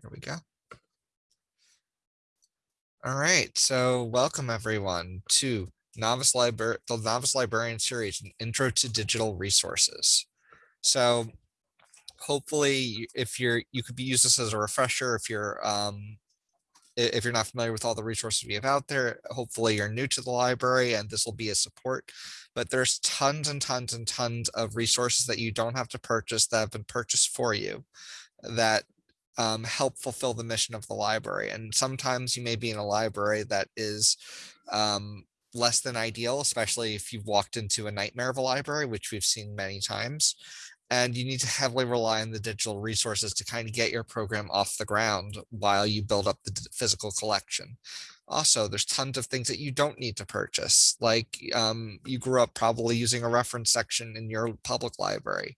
Here we go. All right, so welcome everyone to Novice Library, the Novice Librarian Series, an Intro to Digital Resources. So hopefully if you're, you could be use this as a refresher if you're um, if you're not familiar with all the resources we have out there, hopefully you're new to the library and this will be a support. But there's tons and tons and tons of resources that you don't have to purchase that have been purchased for you that um, help fulfill the mission of the library. And sometimes you may be in a library that is um, less than ideal, especially if you've walked into a nightmare of a library, which we've seen many times. And you need to heavily rely on the digital resources to kind of get your program off the ground while you build up the physical collection. Also, there's tons of things that you don't need to purchase, like um, you grew up probably using a reference section in your public library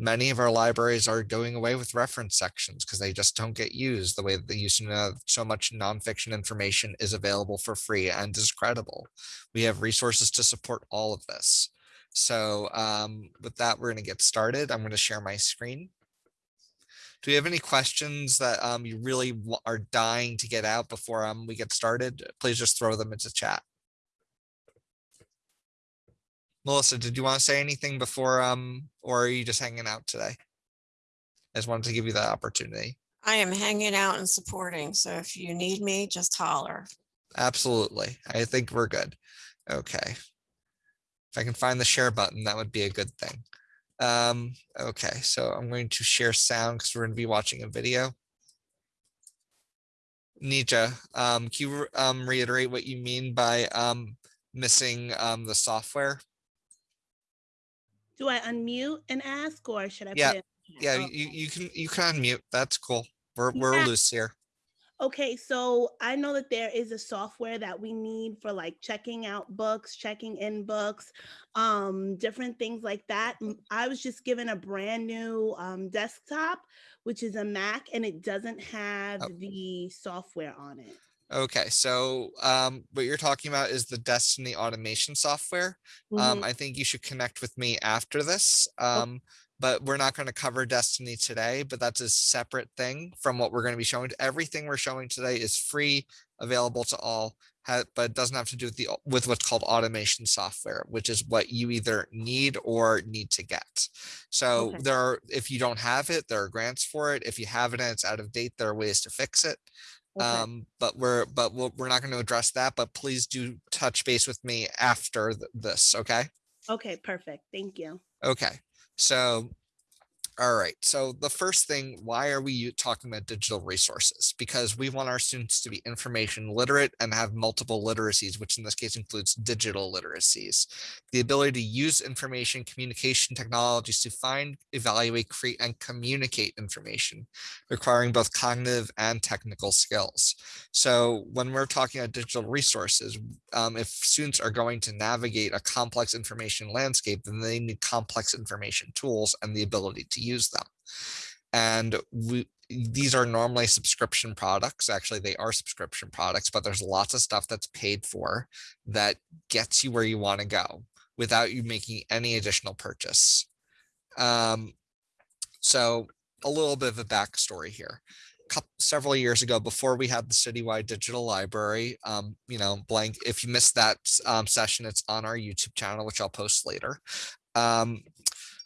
many of our libraries are going away with reference sections because they just don't get used the way that they used to know so much nonfiction information is available for free and is credible. We have resources to support all of this. So um, with that, we're going to get started. I'm going to share my screen. Do you have any questions that um, you really are dying to get out before um, we get started? Please just throw them into chat. Melissa, did you want to say anything before, um, or are you just hanging out today? I just wanted to give you that opportunity. I am hanging out and supporting. So if you need me, just holler. Absolutely. I think we're good. Okay. If I can find the share button, that would be a good thing. Um, okay, so I'm going to share sound because we're going to be watching a video. Nija, um, can you um, reiterate what you mean by um, missing um, the software? Do I unmute and ask or should I? Yeah, Yeah, you, you can you can unmute. That's cool. We're we're Yeah. loose here. Okay, so I know that there is a software that we need for like checking out books, checking in books, um, different things like that. I was just given a brand new um, desktop, which is a Mac, and it doesn't have Oh. the software on it. Okay, so um, what you're talking about is the Destiny automation software. Um, Mhm. I think you should connect with me after this. Um, but we're not going to cover Destiny today, but that's a separate thing from what we're going to be showing. Everything we're showing today is free, available to all, but it doesn't have to do with the with what's called automation software, which is what you either need or need to get. So Okay. there are, if you don't have it, there are grants for it. If you have it and it's out of date, there are ways to fix it. Okay. Um, but we're but we'll, we're not going to address that. But please do touch base with me after th- this. Okay. Okay, perfect. Thank you. Okay. So, all right. So the first thing, why are we talking about digital resources? Because we want our students to be information literate and have multiple literacies, which in this case includes digital literacies. The ability to use information communication technologies to find, evaluate, create, and communicate information, requiring both cognitive and technical skills. So when we're talking about digital resources, um, if students are going to navigate a complex information landscape, then they need complex information tools and the ability to use them. And we, these are normally subscription products. Actually, they are subscription products, but there's lots of stuff that's paid for that gets you where you want to go without you making any additional purchase. Um, so a little bit of a backstory here coup- several years ago before we had the citywide digital library um you know blank if you missed that um, session it's on our youtube channel which i'll post later um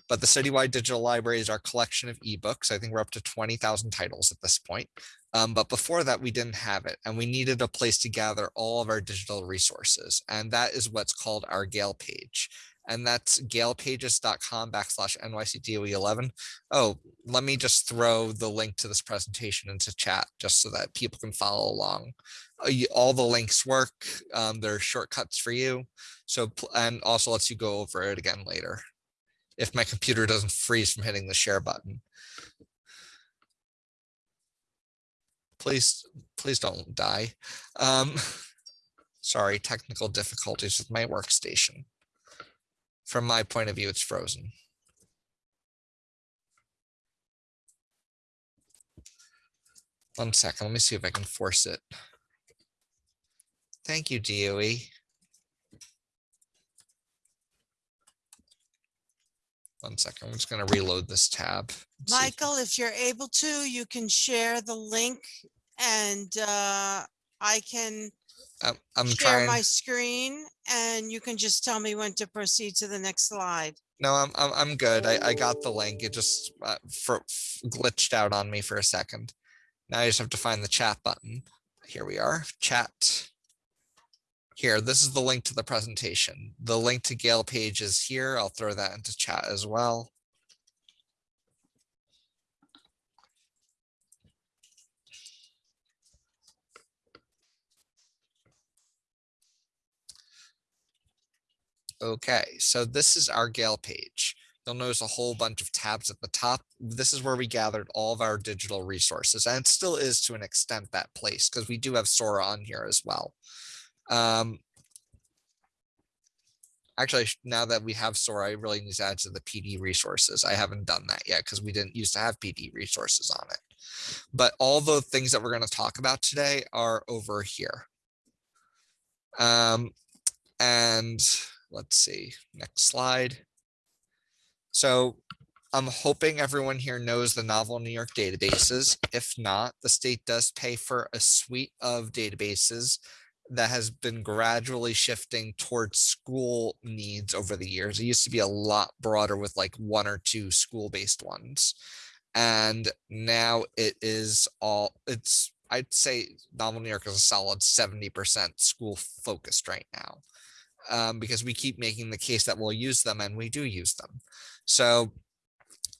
but the citywide digital library is our collection of ebooks i think we're up to 20,000 titles at this point um, but before that we didn't have it and we needed a place to gather all of our digital resources and that is what's called our gale page and that's galepages.com backslash nycdoe11 oh let me just throw the link to this presentation into chat just so that people can follow along. Uh, All the links work. Um, there are shortcuts for you. So, and also lets you go over it again later. If my computer doesn't freeze from hitting the share button. Please, please don't die. Um, sorry, technical difficulties with my workstation. From my point of view, it's frozen. One second, let me see if I can force it. Thank you, DOE. One second, I'm just gonna reload this tab. Michael, if you're able to, you can share the link and uh, I can I'm, I'm share trying. my screen and you can just tell me when to proceed to the next slide. No, I'm, I'm, I'm good. I, I got the link. It just uh, for, f- glitched out on me for a second. Now I just have to find the chat button. Here we are, chat. Here, this is the link to the presentation. The link to Gale page is here. I'll throw that into chat as well. Okay, so this is our Gale page. You'll notice a whole bunch of tabs at the top. This is where we gathered all of our digital resources and it still is to an extent that place because we do have Sora on here as well. Um, actually, now that we have Sora, I really need to add to the PD resources. I haven't done that yet because we didn't used to have PD resources on it. But all the things that we're going to talk about today are over here. Um, and let's see, next slide. So I'm hoping everyone here knows the Novel New York databases. If not, the state does pay for a suite of databases that has been gradually shifting towards school needs over the years. It used to be a lot broader with like one or two school-based ones. And now it is all, it's, I'd say Novel New York is a solid 70% school focused right now um, because we keep making the case that we'll use them and we do use them. So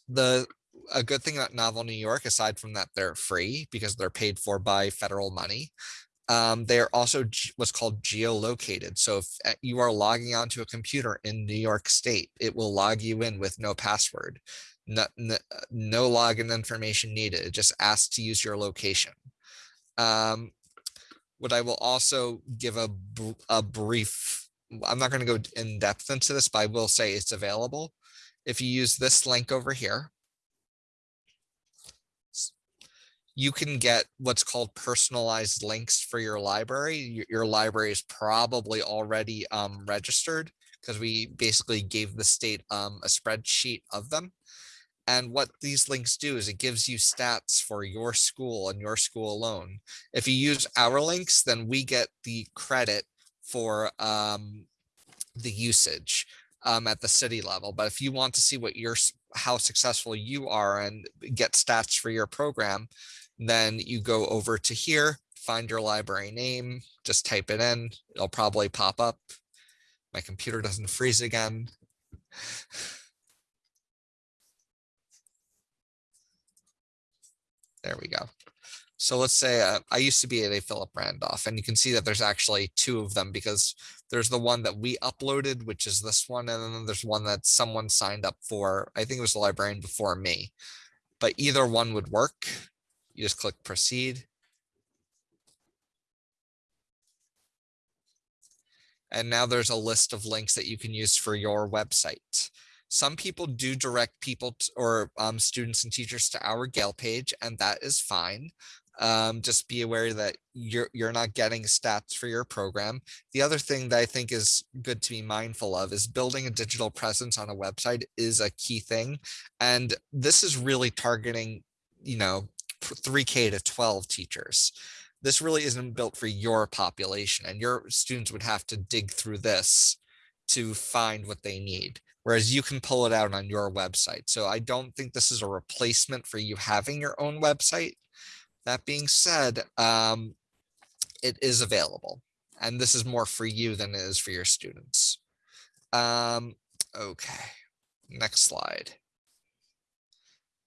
the a good thing about Novel New York, aside from that they're free because they're paid for by federal money, um, they're also what's called geolocated. So if uh, you are logging onto a computer in New York State, it will log you in with no password, no, no, no login information needed. It just asks to use your location. Um, what I will also give a, a brief I'm not going to go in depth into this, but I will say it's available. If you use this link over here, you can get what's called personalized links for your library. Your, your library is probably already um, registered because we basically gave the state um, a spreadsheet of them. And what these links do is it gives you stats for your school and your school alone. If you use our links, then we get the credit for um, the usage um, at the city level. But if you want to see what your how successful you are and get stats for your program, then you go over to here, find your library name, just type it in. It'll probably pop up. My computer doesn't freeze again. There we go. So let's say uh, I used to be at a Philip Randolph, and you can see that there's actually two of them because there's the one that we uploaded, which is this one, and then there's one that someone signed up for. I think it was the librarian before me, but either one would work. You just click proceed. And now there's a list of links that you can use for your website. Some people do direct people t- or um, students and teachers to our Gale page, and that is fine. Um, just be aware that you're you're not getting stats for your program. The other thing that I think is good to be mindful of is building a digital presence on a website is a key thing, and this is really targeting, you know, 3K to 12 teachers. This really isn't built for your population, and your students would have to dig through this to find what they need whereas you can pull it out on your website. So I don't think this is a replacement for you having your own website. That being said, um, it is available and this is more for you than it is for your students. Um, okay, next slide.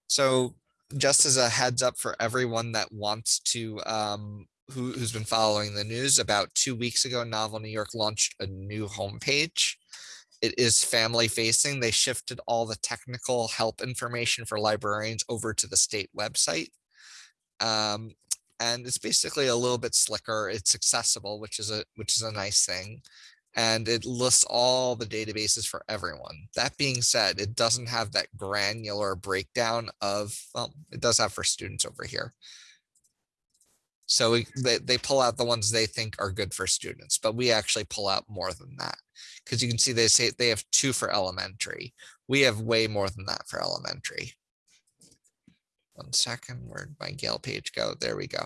So just as a heads up for everyone that wants to, um, who, who's been following the news, about two weeks ago, Novel New York launched a new homepage it is family facing. They shifted all the technical help information for librarians over to the state website. Um, and it's basically a little bit slicker. It's accessible, which is a which is a nice thing. And it lists all the databases for everyone. That being said, it doesn't have that granular breakdown of, well, it does have for students over here. So we, they, they pull out the ones they think are good for students, but we actually pull out more than that. Because you can see they say they have two for elementary. We have way more than that for elementary. One second, where'd my Gale page go? There we go.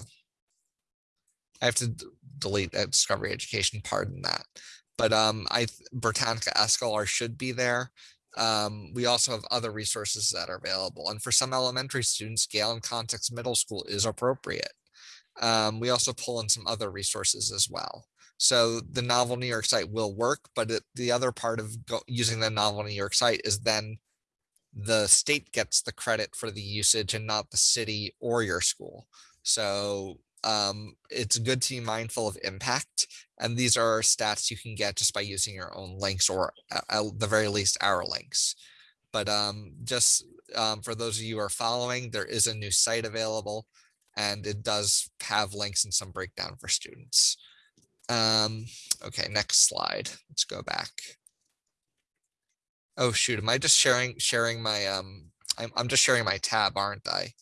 I have to delete that Discovery Education, pardon that. But um, I, Britannica Escolar should be there. Um, we also have other resources that are available. And for some elementary students, Gale In Context Middle School is appropriate. Um, we also pull in some other resources as well. So the Novel New York site will work, but it, the other part of go, using the Novel New York site is then the state gets the credit for the usage and not the city or your school. So um, it's good to be mindful of impact. And these are stats you can get just by using your own links or at, the very least our links. But um, just um, for those of you who are following, there is a new site available and it does have links and some breakdown for students. Um, okay, next slide. Let's go back. Oh shoot, am I just sharing sharing my um I'm I'm just sharing my tab, aren't I?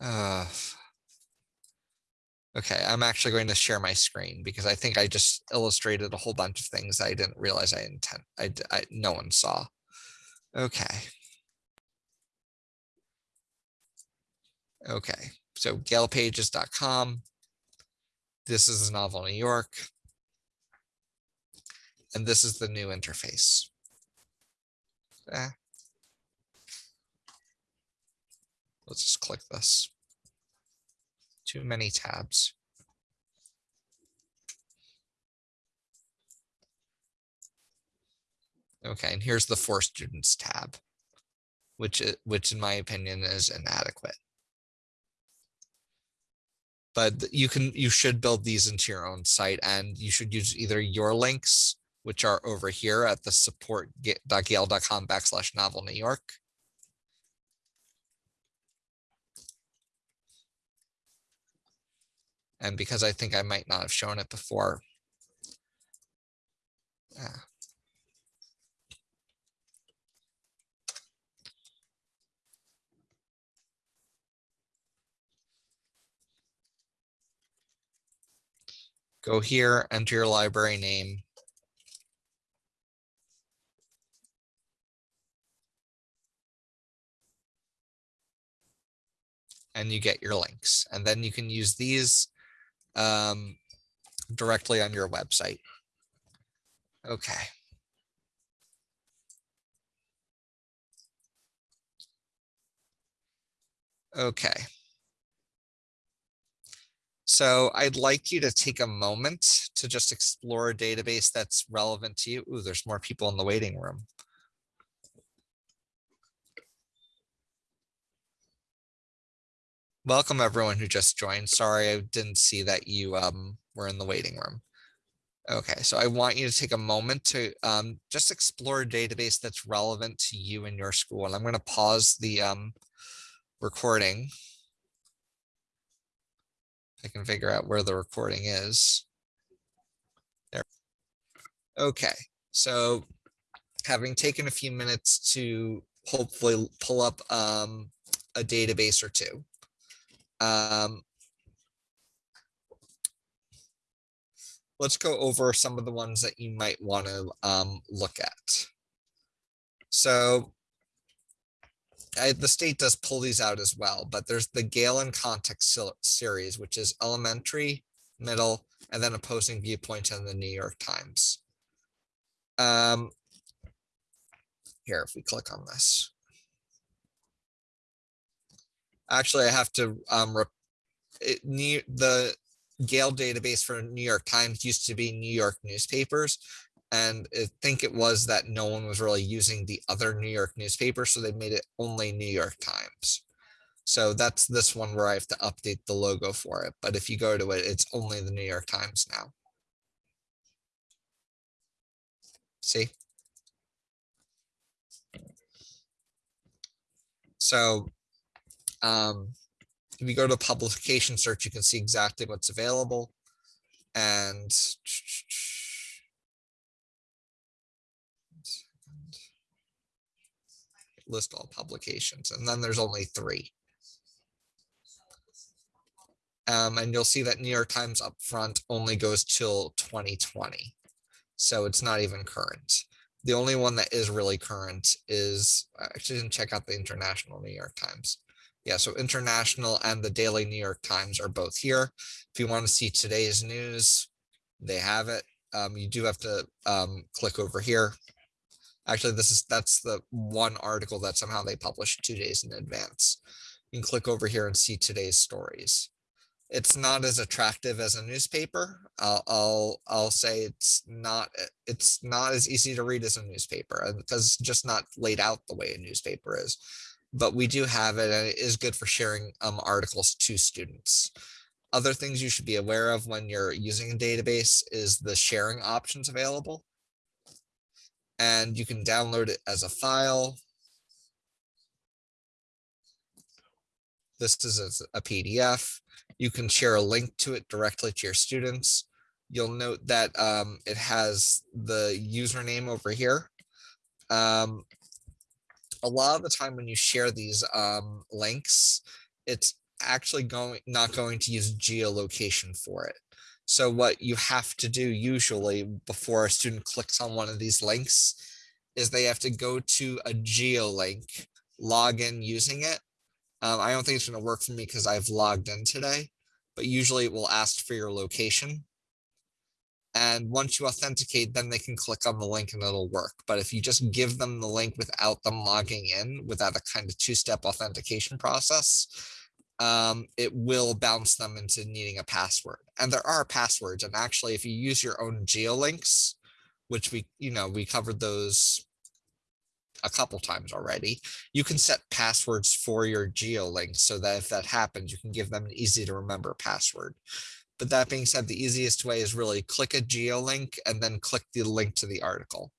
Uh Okay, I'm actually going to share my screen because I think I just illustrated a whole bunch of things I didn't realize I intend I no one saw. Okay. Okay, so galepages.com. This is the novel New York. And this is the new interface. Eh. Let's just click this. Too many tabs. Okay, and here's the for students tab, which which in my opinion is inadequate. But you can you should build these into your own site and you should use either your links, which are over here at the support.gale.com backslash novel New York. And because I think I might not have shown it before. ah, Go here, enter your library name. And you get your links, and then you can use these um, directly on your website. Okay. Okay. So I'd like you to take a moment to just explore a database that's relevant to you. Ooh, there's more people in the waiting room. Welcome everyone who just joined. Sorry, I didn't see that you um, were in the waiting room. Okay, so I want you to take a moment to um, just explore a database that's relevant to you and your school. And I'm going to pause the um, recording. I can figure out where the recording is. There. Okay, so having taken a few minutes to hopefully pull up um, a database or two. Um, let's go over some of the ones that you might want to um, look at. So I, the state does pull these out as well, but there's the Gale In Context series, which is elementary, middle, and then opposing viewpoints in the New York Times. Um, here, if we click on this. Actually, I have to um, it, New, the Gale database for New York Times used to be New York newspapers. And I think it was that no one was really using the other New York newspapers, so they made it only New York Times. So that's this one where I have to update the logo for it. But if you go to it, it's only the New York Times now. See? So um, if you go to publication search, you can see exactly what's available. And list all publications, and then there's only three. Um, and you'll see that New York Times up front only goes till 2020. So it's not even current. The only one that is really current is, I actually didn't check out the International New York Times. Yeah, so International and the Daily New York Times are both here. If you want to see today's news, they have it. Um, you do have to um, click over here. Actually, this is that's the one article that somehow they published two days in advance. You can click over here and see today's stories. It's not as attractive as a newspaper. I'll I'll, I'll say it's not it's not as easy to read as a newspaper because it's just not laid out the way a newspaper is. But we do have it and it is good for sharing um, articles to students. Other things you should be aware of when you're using a database is the sharing options available. And you can download it as a file. This is a PDF. You can share a link to it directly to your students. You'll note that um, it has the username over here. Um, a lot of the time when you share these um, links, it's actually going not going to use geolocation for it. So what you have to do usually before a student clicks on one of these links is they have to go to a geolink, log in using it. Um, I don't think it's going to work for me because I've logged in today, but usually it will ask for your location. And once you authenticate, then they can click on the link and it'll work. But if you just give them the link without them logging in, without a kind of two-step authentication process, um, it will bounce them into needing a password. And there are passwords. And actually, if you use your own geolinks, which we, you know, we covered those a couple times already, you can set passwords for your geolinks so that if that happens, you can give them an easy to remember password. But that being said, the easiest way is really click a geolink and then click the link to the article.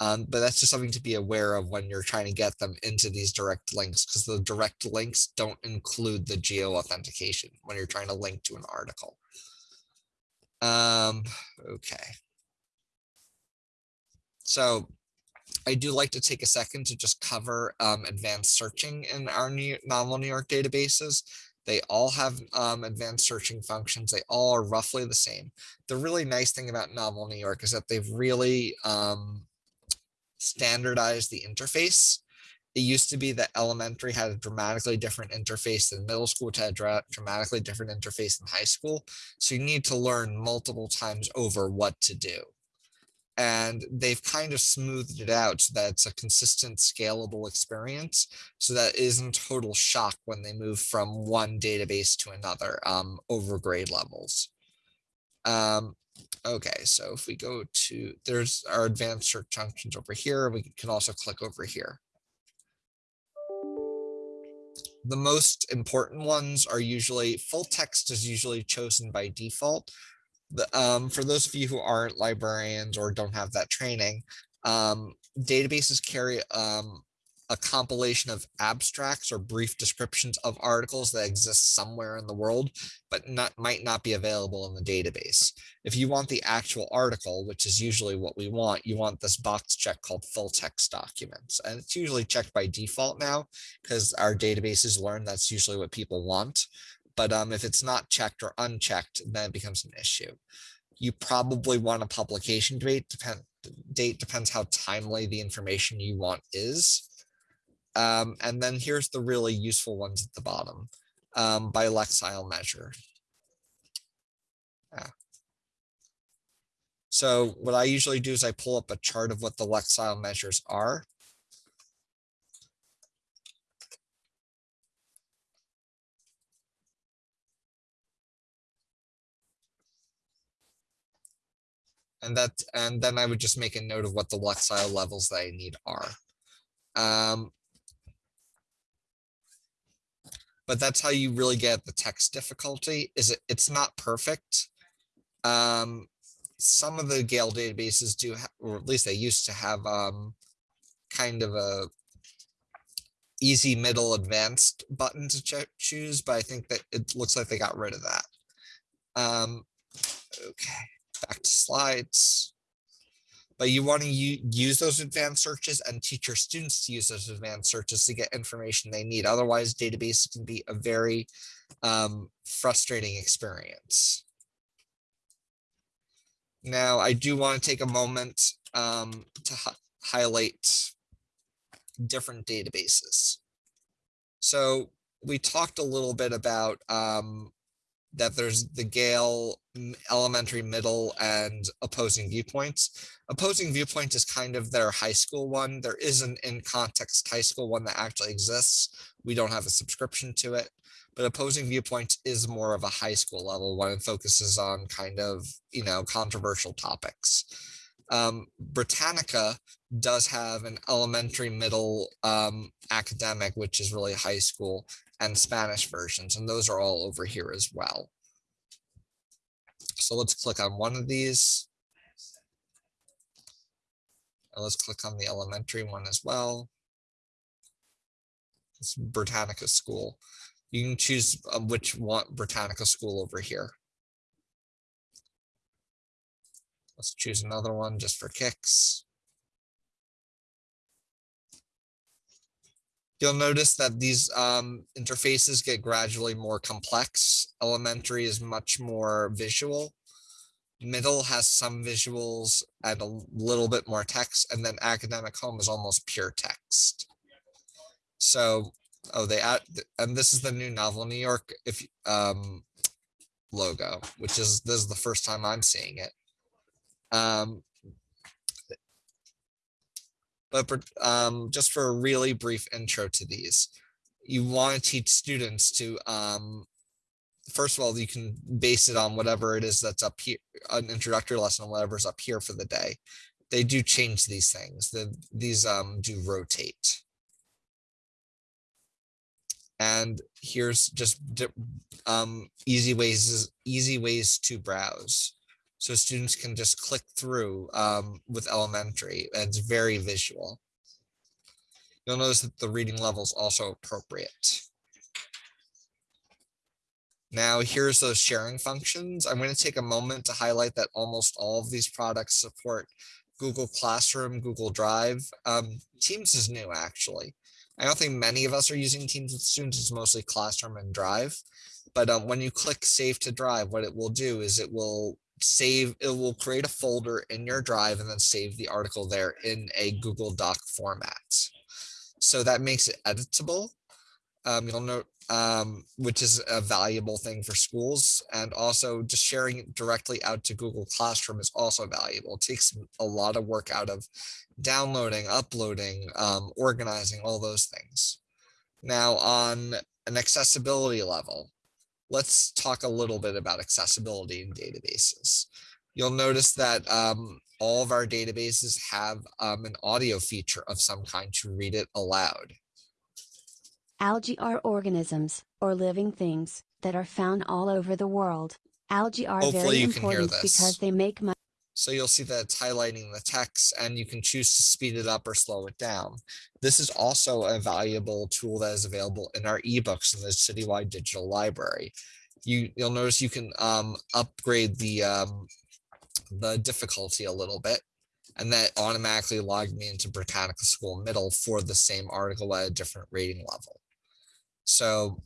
Um, but that's just something to be aware of when you're trying to get them into these direct links because the direct links don't include the geo authentication when you're trying to link to an article. Um, okay. So I do like to take a second to just cover um, advanced searching in our new novel New York databases. They all have um, advanced searching functions. They all are roughly the same. The really nice thing about Novel New York is that they've really um, standardized the interface. It used to be that elementary had a dramatically different interface than middle school, which had a dramatically different interface than high school. So you need to learn multiple times over what to do. And they've kind of smoothed it out so that it's a consistent, scalable experience so that isn't total shock when they move from one database to another um, over grade levels. Um, okay, so if we go to, there's our advanced search functions over here. We can also click over here. The most important ones are usually full text is usually chosen by default um, for those of you who aren't librarians or don't have that training, um, databases carry um, a compilation of abstracts or brief descriptions of articles that exist somewhere in the world, but not might not be available in the database. If you want the actual article, which is usually what we want, you want this box check called full text documents. And it's usually checked by default now because our databases learn that's usually what people want. But um, if it's not checked or unchecked, then it becomes an issue. You probably want a publication date, depend, date depends how timely the information you want is. Um, and then here's the really useful ones at the bottom um, by Lexile measure. Yeah. So what I usually do is I pull up a chart of what the Lexile measures are. And that, and then I would just make a note of what the Lexile levels that I need are. Um, but that's how you really get the text difficulty is it it's not perfect. Um, some of the Gale databases do, or at least they used to have um, kind of a easy, middle, advanced button to choose, but I think that it looks like they got rid of that. Um, okay back to slides. But you want to use those advanced searches and teach your students to use those advanced searches to get information they need. Otherwise, databases can be a very um, frustrating experience. Now, I do want to take a moment um, to highlight different databases. So we talked a little bit about um, that there's the Gale elementary, middle, and opposing viewpoints. Opposing viewpoint is kind of their high school one. There is an in context high school one that actually exists. We don't have a subscription to it, but opposing viewpoints is more of a high school level one and focuses on kind of you know controversial topics. Um, Britannica does have an elementary, middle um, academic, which is really high school, and Spanish versions, and those are all over here as well. So let's click on one of these. And let's click on the elementary one as well. It's Britannica School. You can choose um, which one Britannica School over here. Let's choose another one just for kicks. You'll notice that these um, interfaces get gradually more complex. Elementary is much more visual. Middle has some visuals and a little bit more text, and then academic home is almost pure text. So, oh, they add, and this is the new Novel New York if um, logo, which is this is the first time I'm seeing it. Um, but for- um, just for a really brief intro to these, you want to teach students to, um, first of all, you can base it on whatever it is that's up here, an introductory lesson, on whatever's up here for the day. They do change these things. The, these um, do rotate. And here's just um, easy ways, easy ways to browse so students can just click through um, with elementary it's very visual. You'll notice that the reading level is also appropriate. Now here's those sharing functions. I'm going to take a moment to highlight that almost all of these products support Google Classroom, Google Drive. Um, Teams is new actually. I don't think many of us are using Teams with students. It's mostly Classroom and Drive. But um, when you click Save to Drive, what it will do is it will save, it will create a folder in your drive and then save the article there in a Google Doc format. So that makes it editable. Um, you'll note, um, which is a valuable thing for schools. And also just sharing it directly out to Google Classroom is also valuable. It takes a lot of work out of downloading, uploading, um, organizing, all those things. Now on an accessibility level, let's talk a little bit about accessibility in databases. You'll notice that um, all of our databases have um, an audio feature of some kind to read it aloud. Algae are organisms, or living things, that are found all over the world. Algae are Hopefully very you can hear important because they make money. So you'll see that it's highlighting the text and you can choose to speed it up or slow it down. This is also a valuable tool that is available in our ebooks in the Citywide Digital Library. You, you'll notice you can um, upgrade the, um, the difficulty a little bit and that automatically logged me into Britannica School Middle for the same article at a different rating level. So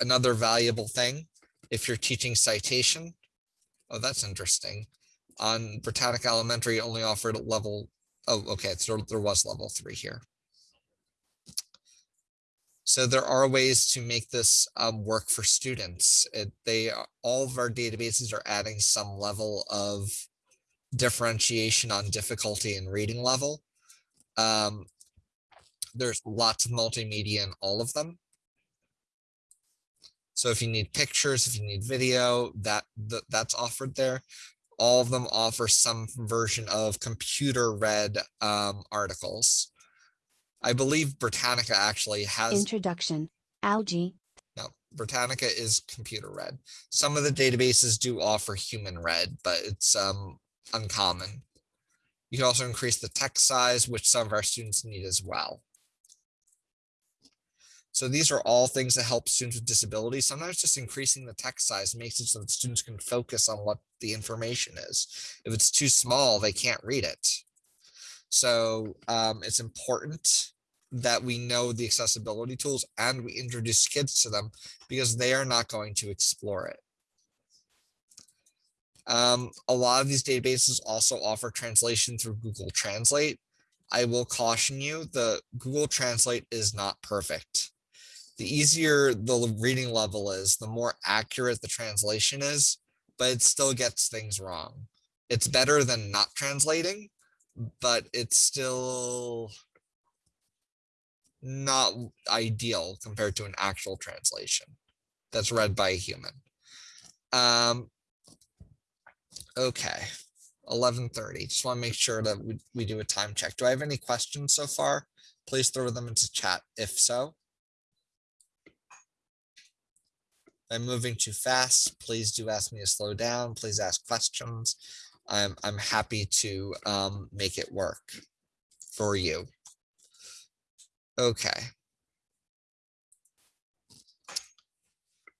another valuable thing, if you're teaching citation, oh, that's interesting on Britannica Elementary only offered a level, oh, okay, so there was level three here. So there are ways to make this um, work for students. It, they, all of our databases are adding some level of differentiation on difficulty and reading level. Um, there's lots of multimedia in all of them. So if you need pictures, if you need video, that, that that's offered there all of them offer some version of computer read um, articles. I believe Britannica actually has Introduction. Algae. no, Britannica is computer read. Some of the databases do offer human read, but it's um, uncommon. You can also increase the text size, which some of our students need as well. So these are all things that help students with disabilities. Sometimes just increasing the text size makes it so that students can focus on what the information is. If it's too small, they can't read it. So um, it's important that we know the accessibility tools and we introduce kids to them because they are not going to explore it. Um, a lot of these databases also offer translation through Google Translate. I will caution you, the Google Translate is not perfect. The easier the reading level is, the more accurate the translation is, but it still gets things wrong. It's better than not translating, but it's still not ideal compared to an actual translation that's read by a human. Um, okay, eleven thirty. Just want to make sure that we, we do a time check. Do I have any questions so far? Please throw them into chat if so. I'm moving too fast. Please do ask me to slow down. Please ask questions. I'm I'm happy to um, make it work for you. Okay.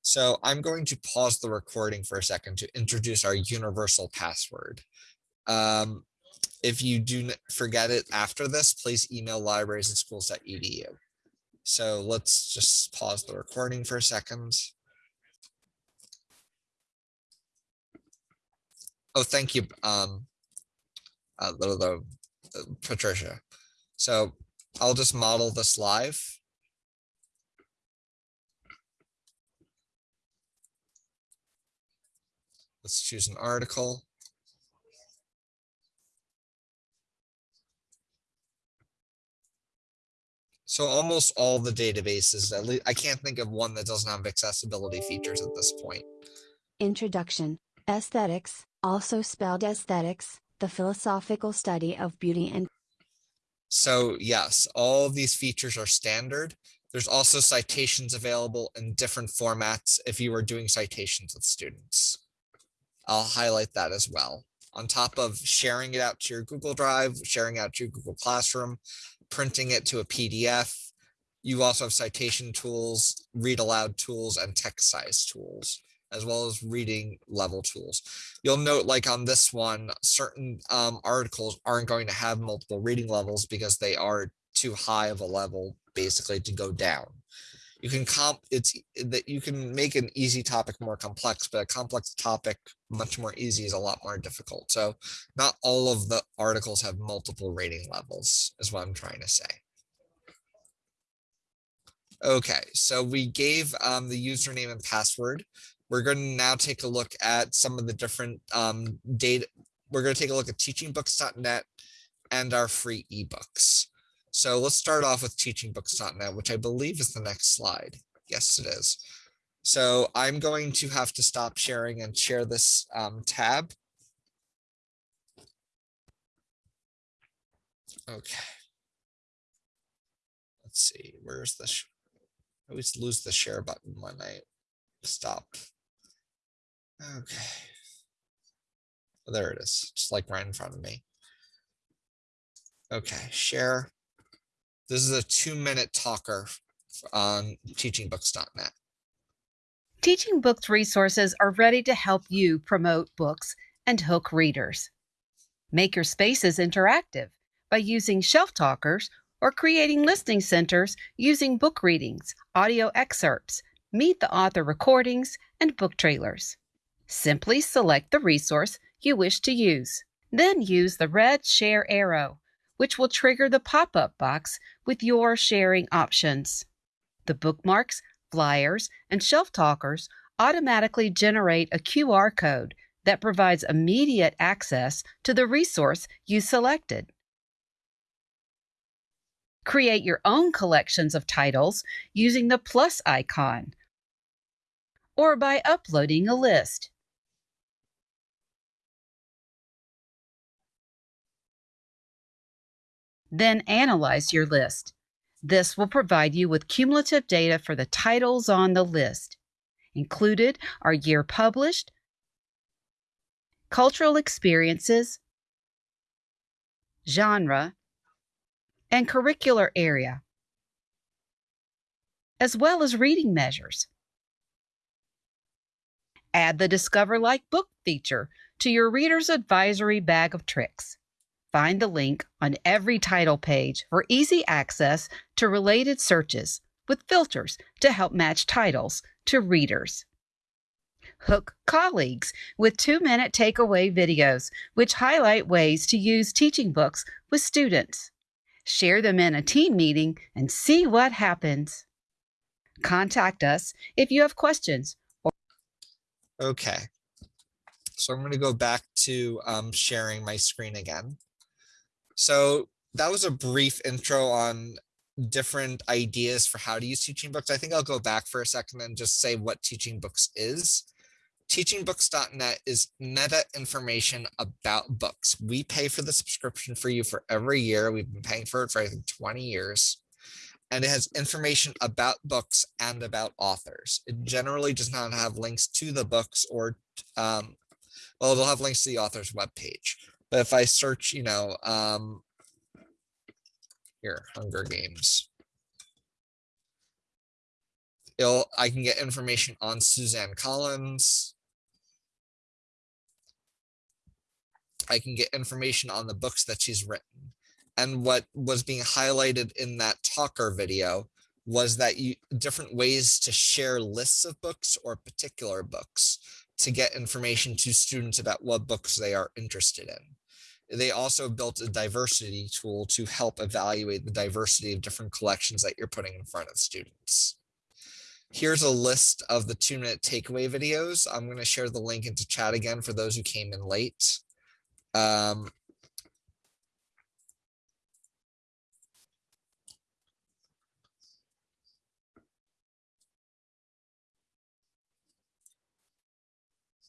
So I'm going to pause the recording for a second to introduce our universal password. Um, if you do forget it after this, please email libraries at schools.edu. So let's just pause the recording for a second. Oh, thank you, um, uh, uh, Patricia. So I'll just model this live. Let's choose an article. So almost all the databases, at least I can't think of one that doesn't have accessibility features at this point. Introduction Aesthetics, also spelled aesthetics, the philosophical study of beauty and So yes, all of these features are standard. There's also citations available in different formats if you are doing citations with students. I'll highlight that as well. On top of sharing it out to your Google Drive, sharing out to your Google Classroom, printing it to a PDF, you also have citation tools, read aloud tools, and text size tools, as well as reading level tools. You'll note like on this one, certain um, articles aren't going to have multiple reading levels because they are too high of a level basically to go down. You can comp it's that you can make an easy topic more complex, but a complex topic much more easy is a lot more difficult. So not all of the articles have multiple rating levels is what I'm trying to say. Okay, so we gave um, the username and password. We're going to now take a look at some of the different um, data. We're going to take a look at teachingbooks.net and our free ebooks. So let's start off with teachingbooks.net, which I believe is the next slide. Yes, it is. So I'm going to have to stop sharing and share this um, tab. Okay. Let's see, where's the, I always lose the share button when I stop. Okay. Oh, There it is, just like right in front of me. Okay, share. This is a two minute talker on teachingbooks.net. Teaching Books resources are ready to help you promote books and hook readers. Make your spaces interactive by using shelf talkers or creating listening centers using book readings, audio excerpts, meet the author recordings, and book trailers. Simply select the resource you wish to use. Then use the red share arrow, which will trigger the pop up box with your sharing options. The bookmarks, flyers, and shelf talkers automatically generate a QR code that provides immediate access to the resource you selected. Create your own collections of titles using the plus icon or by uploading a list. Then analyze your list. This will provide you with cumulative data for the titles on the list. Included are year published, cultural experiences, genre, and curricular area, as well as reading measures. Add the Discover Like Book feature to your Reader's Advisory bag of tricks. Find the link on every title page for easy access to related searches with filters to help match titles to readers. Hook colleagues with two minute takeaway videos, which highlight ways to use teaching books with students. Share them in a team meeting and see what happens. Contact us if you have questions Okay. So I'm going to go back to um, sharing my screen again. So that was a brief intro on different ideas for how to use teaching books. I think I'll go back for a second and just say what teaching books is. Teachingbooks.net is meta information about books. We pay for the subscription for you for every year. We've been paying for it for I think 20 years and it has information about books and about authors. It generally does not have links to the books or, um, well, it'll have links to the author's webpage. But if I search, you know, um, here, Hunger Games, it'll, I can get information on Suzanne Collins. I can get information on the books that she's written. And what was being highlighted in that talker video was that you different ways to share lists of books or particular books to get information to students about what books they are interested in. They also built a diversity tool to help evaluate the diversity of different collections that you're putting in front of students. Here's a list of the two minute takeaway videos. I'm going to share the link into chat again for those who came in late. Um,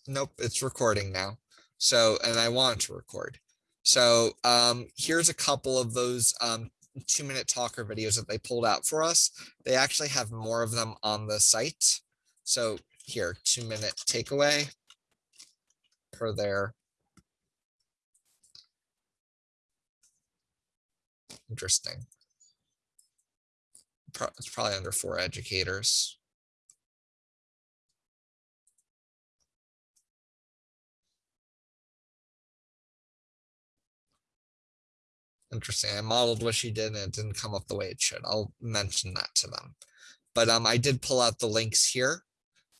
nope, it's recording now. So, and I want to record. So um, here's a couple of those um, two minute talker videos that they pulled out for us. They actually have more of them on the site. So here, two minute takeaway per there. Interesting. Pro it's probably under four educators. Interesting. I modeled what she did and it didn't come up the way it should. I'll mention that to them. But um, I did pull out the links here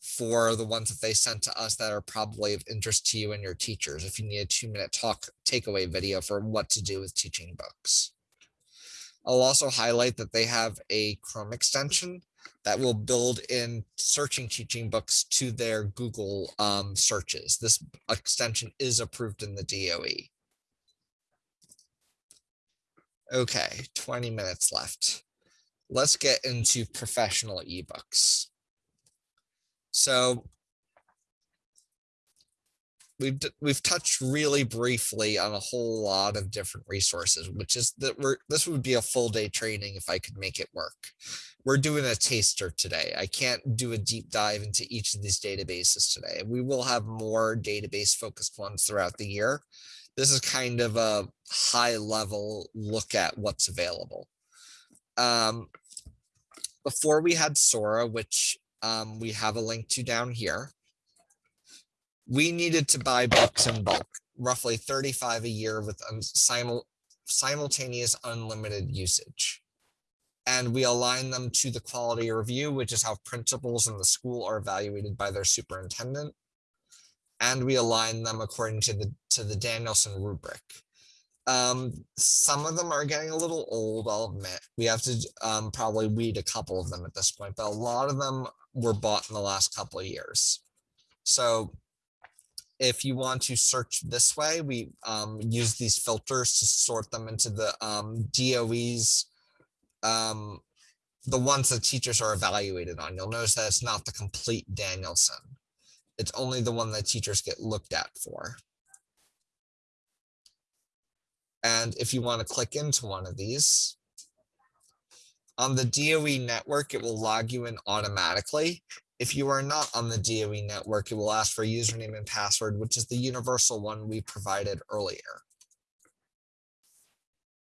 for the ones that they sent to us that are probably of interest to you and your teachers if you need a two minute talk takeaway video for what to do with teaching books. I'll also highlight that they have a Chrome extension that will build in searching teaching books to their Google um, searches. This extension is approved in the DOE. Okay, 20 minutes left. Let's get into professional ebooks. So we've we've touched really briefly on a whole lot of different resources, which is that we're this would be a full day training if I could make it work. We're doing a taster today. I can't do a deep dive into each of these databases today. We will have more database focused ones throughout the year this is kind of a high level look at what's available. Um, before we had Sora, which um, we have a link to down here, we needed to buy books in bulk, roughly 35 a year with um, simul simultaneous unlimited usage. And we align them to the quality review, which is how principals in the school are evaluated by their superintendent and we align them according to the to the Danielson rubric. Um, some of them are getting a little old, I'll admit. We have to um, probably weed a couple of them at this point, but a lot of them were bought in the last couple of years. So if you want to search this way, we um, use these filters to sort them into the um, DOE's, um, the ones that teachers are evaluated on. You'll notice that it's not the complete Danielson. It's only the one that teachers get looked at for. And if you want to click into one of these, on the DOE network, it will log you in automatically. If you are not on the DOE network, it will ask for a username and password, which is the universal one we provided earlier.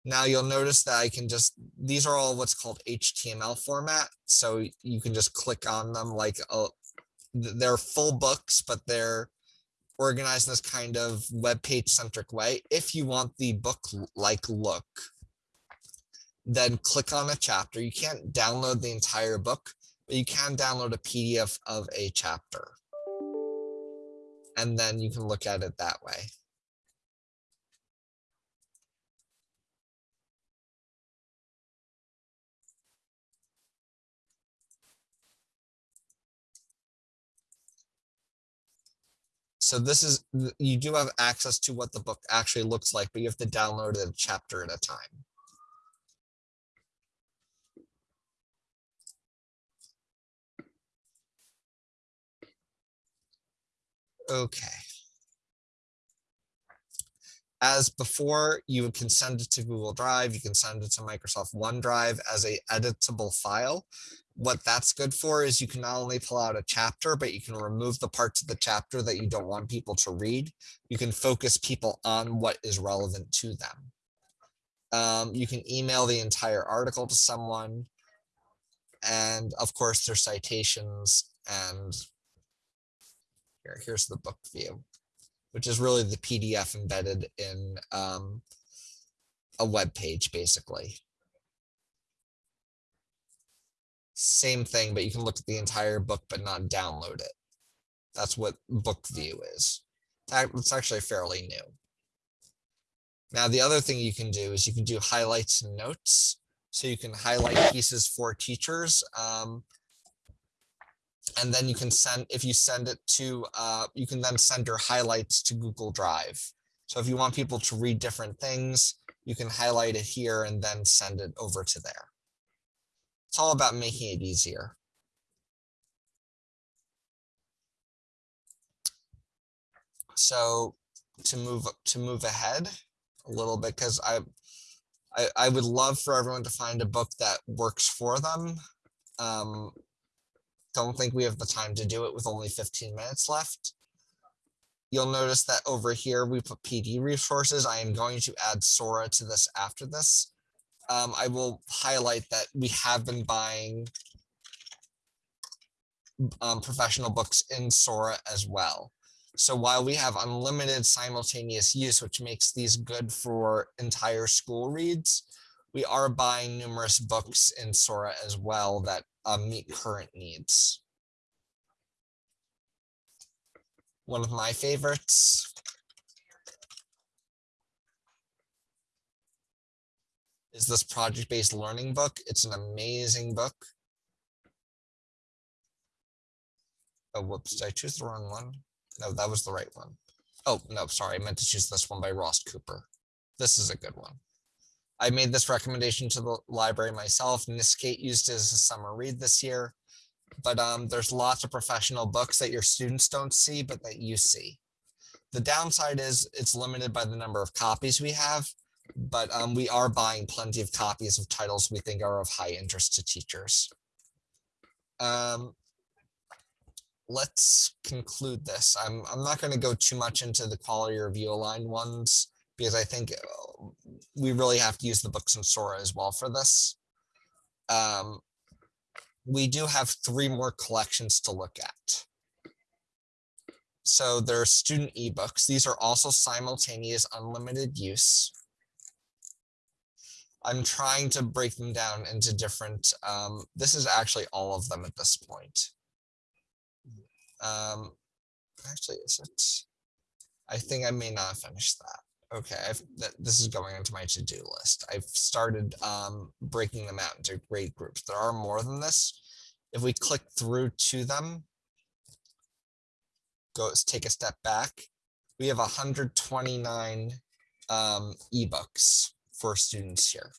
Now you'll notice that I can just, these are all what's called HTML format. So you can just click on them like uh, a, they're full books, but they're organized in this kind of web page centric way. If you want the book like look, then click on a chapter. You can't download the entire book, but you can download a PDF of a chapter. And then you can look at it that way. So this is, you do have access to what the book actually looks like, but you have to download it a chapter at a time. Okay. As before, you can send it to Google Drive, you can send it to Microsoft OneDrive as a editable file. What that's good for is you can not only pull out a chapter, but you can remove the parts of the chapter that you don't want people to read. You can focus people on what is relevant to them. Um, you can email the entire article to someone. And of course, there's citations and here, here's the book view, which is really the PDF embedded in um, a web page, basically. Same thing, but you can look at the entire book but not download it. That's what book view is. It's actually fairly new. Now, the other thing you can do is you can do highlights and notes. So you can highlight pieces for teachers. Um, and then you can send, if you send it to, uh, you can then send your highlights to Google Drive. So if you want people to read different things, you can highlight it here and then send it over to there. It's all about making it easier. So to move to move ahead a little bit, because I, I I would love for everyone to find a book that works for them. Um, don't think we have the time to do it with only 15 minutes left. You'll notice that over here, we put PD resources. I am going to add Sora to this after this. Um, I will highlight that we have been buying um, professional books in Sora as well. So while we have unlimited simultaneous use, which makes these good for entire school reads, we are buying numerous books in Sora as well that uh, meet current needs. One of my favorites. Is this project-based learning book. It's an amazing book. Oh, whoops, did I choose the wrong one? No, that was the right one. Oh, no, sorry, I meant to choose this one by Ross Cooper. This is a good one. I made this recommendation to the library myself. NYSCATE used it as a summer read this year. But um, there's lots of professional books that your students don't see, but that you see. The downside is it's limited by the number of copies we have, but um, we are buying plenty of copies of titles we think are of high interest to teachers. Um, let's conclude this. I'm, I'm not going to go too much into the quality review aligned ones because I think uh, we really have to use the books in Sora as well for this. Um, we do have three more collections to look at. So there are student ebooks. These are also simultaneous unlimited use. I'm trying to break them down into different, um, this is actually all of them at this point. Um, actually, is it? I think I may not finish that. Okay, I've, that, this is going into my to-do list. I've started um, breaking them out into grade groups. There are more than this. If we click through to them, go take a step back, we have 129 um, ebooks for students here.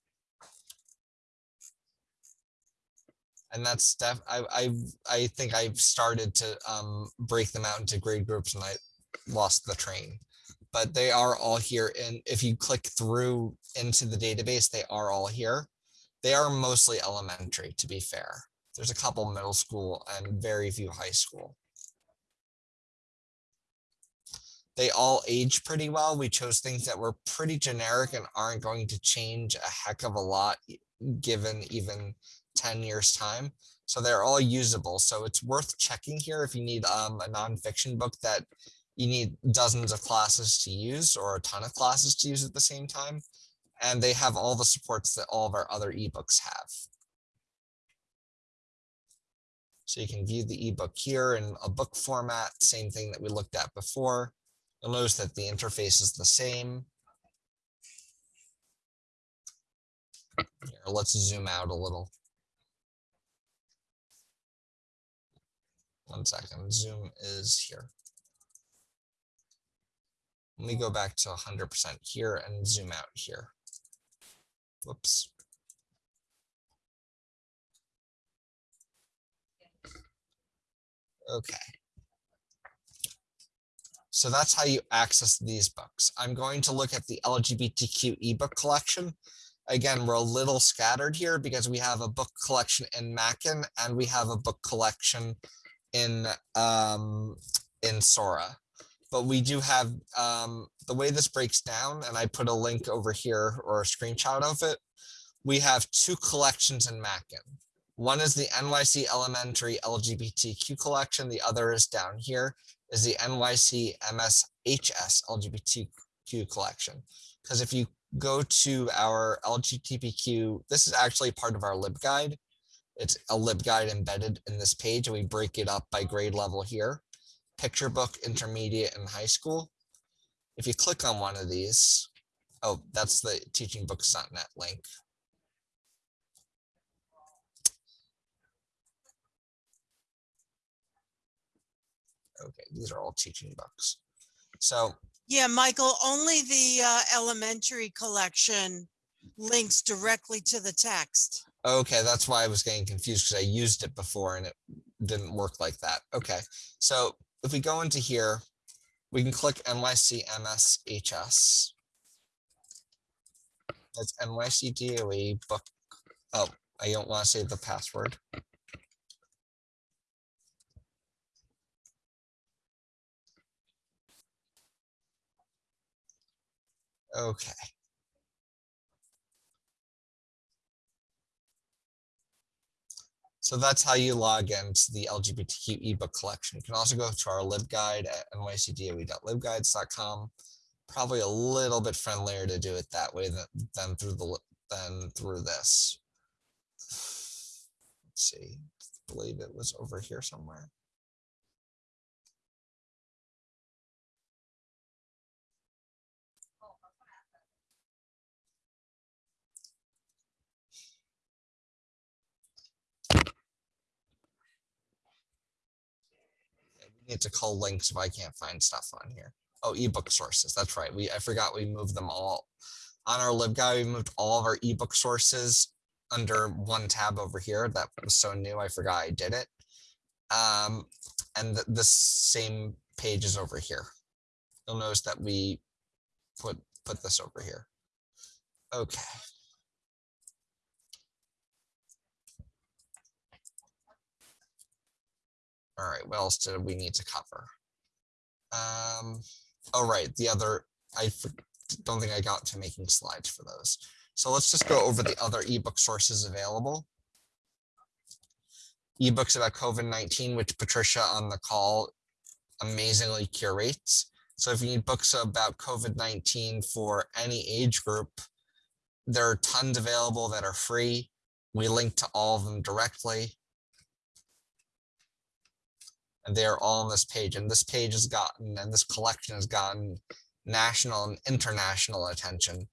And that's stuff I, I I think I've started to um, break them out into grade groups and I lost the train. But they are all here. And if you click through into the database, they are all here. They are mostly elementary, to be fair. There's a couple middle school and very few high school. They all age pretty well. We chose things that were pretty generic and aren't going to change a heck of a lot given even 10 years time. So they're all usable. So it's worth checking here if you need um, a nonfiction book that you need dozens of classes to use or a ton of classes to use at the same time. And they have all the supports that all of our other ebooks have. So you can view the ebook here in a book format, same thing that we looked at before. You'll notice that the interface is the same. Here, let's zoom out a little. One second, Zoom is here. Let me go back to hundred percent here and zoom out here. Whoops. Okay. So that's how you access these books. I'm going to look at the LGBTQ ebook collection. Again, we're a little scattered here because we have a book collection in Mackin and we have a book collection in um, in Sora. But we do have um, the way this breaks down, and I put a link over here or a screenshot of it. We have two collections in Mackin. One is the NYC Elementary LGBTQ collection. The other is down here is the NYC MSHS LGBTQ collection. Because if you go to our LGBTQ, this is actually part of our LibGuide. It's a LibGuide embedded in this page and we break it up by grade level here. Picture book, intermediate and high school. If you click on one of these, oh, that's the teachingbooks.net link. Okay, these are all teaching books. So Yeah, Michael, only the uh, elementary collection links directly to the text. Okay, that's why I was getting confused because I used it before and it didn't work like that. Okay, so if we go into here, we can click NYC MSHS. That's NYC DOE book. Oh, I don't want to say the password. Okay. So that's how you log into the LGBTQ ebook collection. You can also go to our libguide at nycdoe.libguides.com. Probably a little bit friendlier to do it that way than, than through the than through this. Let's see, I believe it was over here somewhere. Need to call links if I can't find stuff on here. Oh, ebook sources. That's right. We I forgot we moved them all on our libguide. We moved all of our ebook sources under one tab over here. That was so new. I forgot I did it. Um, and th- the same page is over here. You'll notice that we put put this over here. Okay. All right, what else did we need to cover? Um, right, the other, I don't think I got to making slides for those. So let's just go over the other ebook sources available. Ebooks about COVID-19, which Patricia on the call amazingly curates. So if you need books about COVID-19 for any age group, there are tons available that are free. We link to all of them directly and they're all on this page. And this page has gotten, and this collection has gotten national and international attention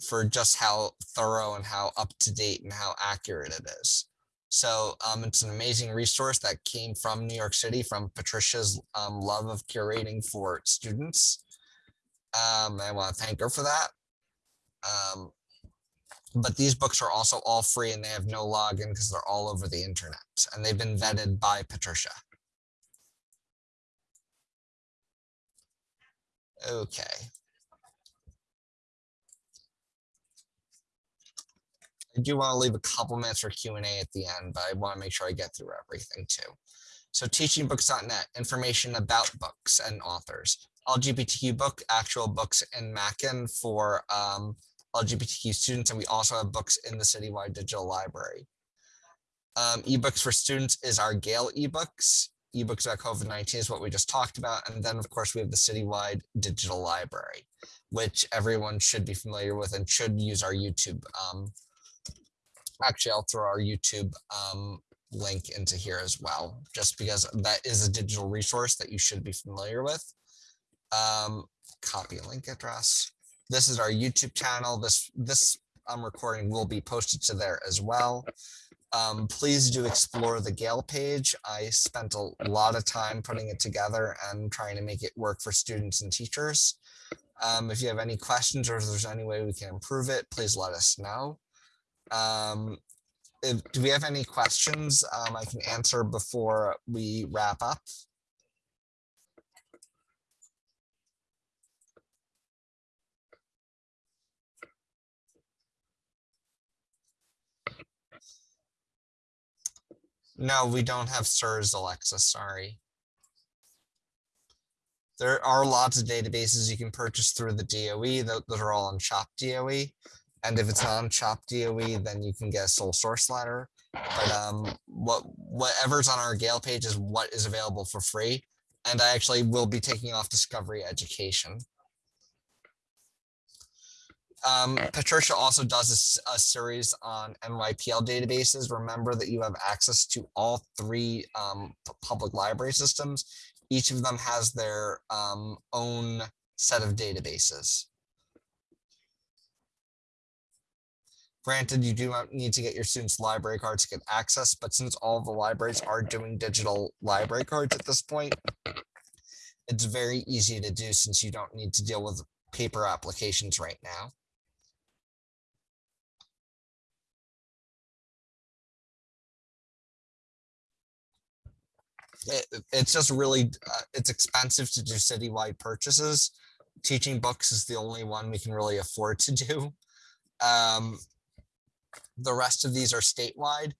for just how thorough and how up to date and how accurate it is. So um, it's an amazing resource that came from New York City, from Patricia's um, love of curating for students. Um, I want to thank her for that. Um, but these books are also all free and they have no login because they're all over the internet and they've been vetted by Patricia. Okay. I do want to leave a couple minutes for Q and A at the end, but I want to make sure I get through everything too. So teachingbooks.net, information about books and authors. LGBTQ book, actual books in Mackin for um, LGBTQ students, and we also have books in the citywide digital library. Um, ebooks for students is our Gale ebooks ebooks about COVID-19 is what we just talked about. And then of course we have the citywide digital library, which everyone should be familiar with and should use our YouTube. Um, actually, I'll throw our YouTube um, link into here as well, just because that is a digital resource that you should be familiar with. Um, copy link address. This is our YouTube channel. This, this um, recording will be posted to there as well. Um, please do explore the Gale page. I spent a lot of time putting it together and trying to make it work for students and teachers. Um, if you have any questions or if there's any way we can improve it, please let us know. Um, if, do we have any questions um, I can answer before we wrap up? No, we don't have SIRS, Alexa, sorry. There are lots of databases you can purchase through the DOE. Those are all on Shop DOE. And if it's on Shop DOE, then you can get a sole source letter. But um, what whatever's on our Gale page is what is available for free. And I actually will be taking off Discovery Education. Um, Patricia also does a series on NYPL databases. Remember that you have access to all three um, public library systems. Each of them has their um, own set of databases. Granted, you do not need to get your students' library cards to get access, but since all the libraries are doing digital library cards at this point, it's very easy to do since you don't need to deal with paper applications right now. It, it's just really uh, it's expensive to do citywide purchases. Teaching books is the only one we can really afford to do. Um the rest of these are statewide.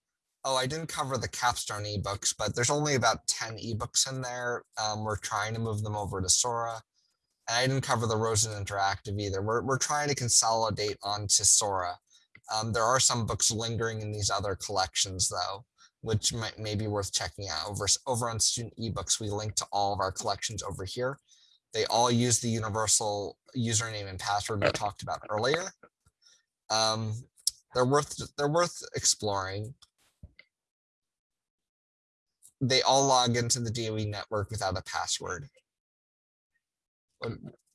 Oh i didn't cover the capstone ebooks but there's only about 10 ebooks in there. Um we're trying to move them over to sora. And i didn't cover the rosen interactive either. We're, we're trying to consolidate onto sora. Um, there are some books lingering in these other collections though which might may be worth checking out over over on student ebooks. We link to all of our collections over here. They all use the universal username and password we talked about earlier. Um they're worth they're worth exploring. They all log into the doe network without a password.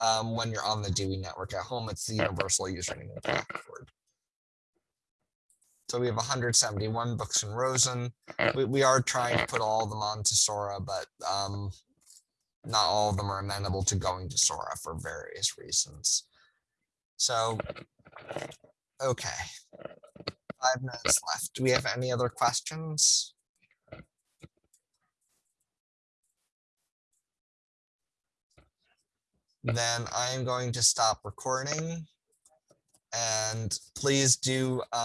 Um, when you're on the DOE network at home, it's the universal username and password. So we have 171 books in Rosen. We, we are trying to put all of them onto Sora, but um, not all of them are amenable to going to Sora for various reasons. So, okay. Five minutes left. Do we have any other questions? Then I am going to stop recording. And please do